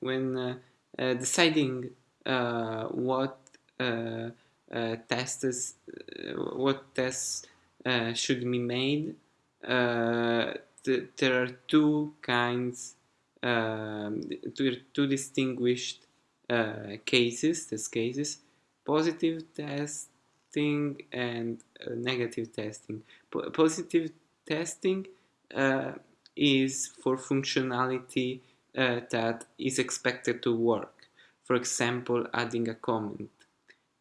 when deciding what tests what tests should be made th there are two kinds um, two, two distinguished uh, cases test cases positive testing and uh, negative testing. P positive testing uh, is for functionality uh, that is expected to work. For example, adding a comment.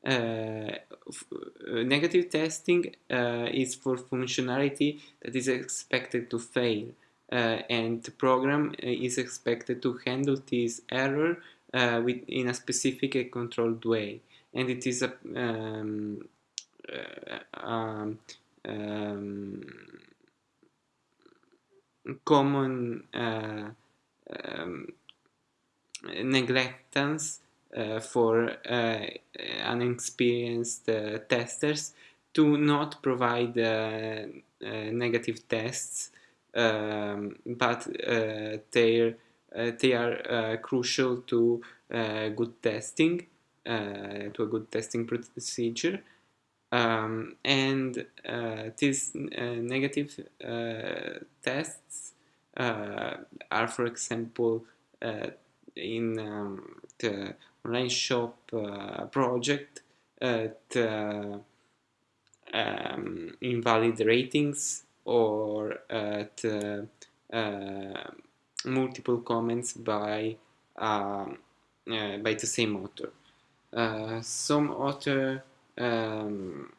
Uh, uh negative testing uh, is for functionality that is expected to fail uh, and the program is expected to handle this error with, in a specific and controlled way and it is a um, um, um, common uh, um, neglectance uh, for uh, unexperienced uh, testers to not provide negative tests, um, but they they are crucial to good testing, to a good testing procedure. Um, and uh, these uh, negative uh, tests are, for example, uh, in um, the online shop uh, project, the um, invalid ratings or the multiple comments by um, by the same author. some author um,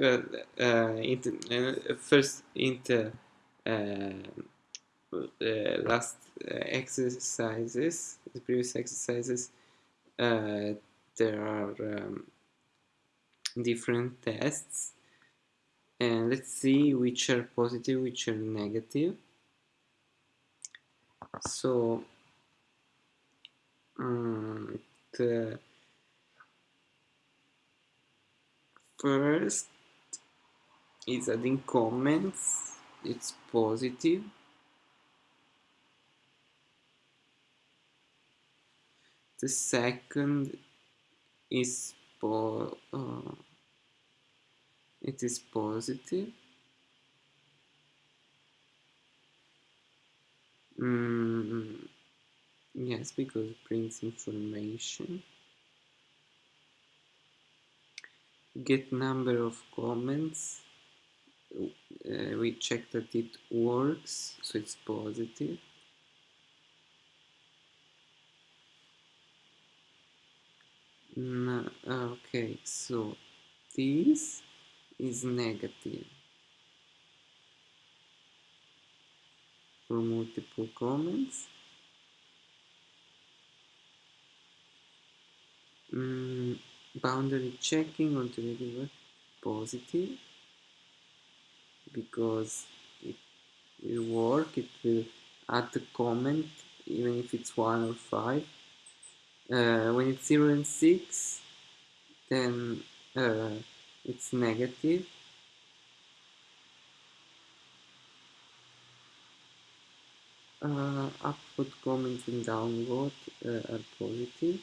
neg uh, uh, uh, first in the last exercises, the previous exercises, there are um, different tests. And let's see which are positive which are negative. So um, the first is adding comments. It's positive. The second is po uh, it is positive. Mm, yes because it brings information. Get number of comments uh, we check that it works so it's positive. No, okay so this is negative. For multiple comments. Mm, boundary checking on the positive because it will work it will add the comment even if it's 1 or 5 uh, when it's 0 and 6 then uh, it's negative. Uh, upload comments and download uh, are positive.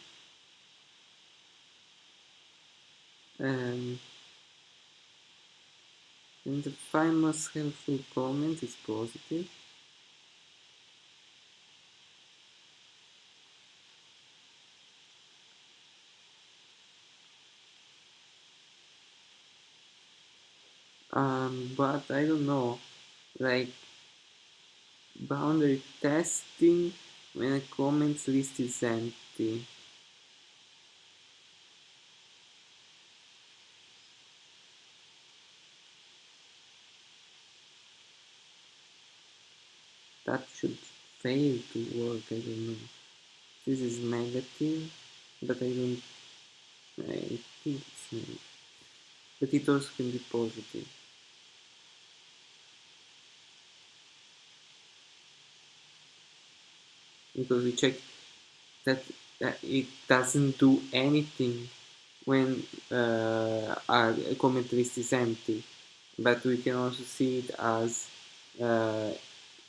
Um, and the most helpful comment is positive. Um, but I don't know like boundary testing when a comments list is empty that should fail to work I don't know. This is negative but I don't I think it's negative. But it also can be positive. Because we check that uh, it doesn't do anything when uh, a comment list is empty. But we can also see it as uh,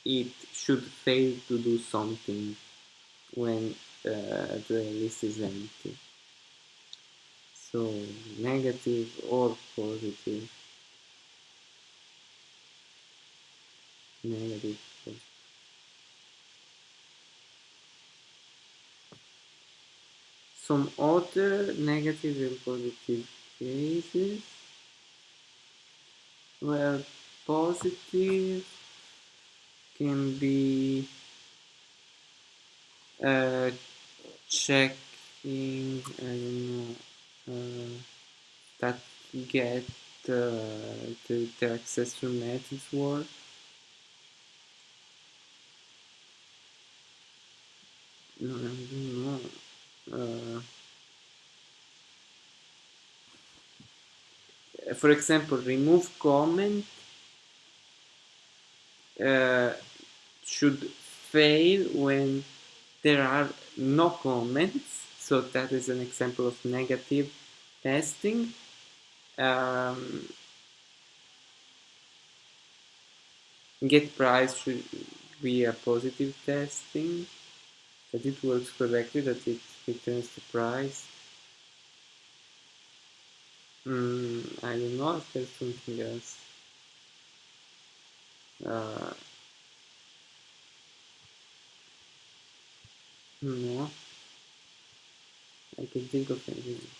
it should fail to do something when uh, the list is empty. So negative or positive. Negative. Some other negative and positive cases. Well, positive can be uh, checking, I don't know, uh, that get uh, the, the accessor methods work. No, I don't know. Uh, for example, remove comment uh, should fail when there are no comments. So that is an example of negative testing. Um, get price should be a positive testing that it works correctly, that it returns the price. Mm, I don't know if there's something else. Uh, no, I can think of anything.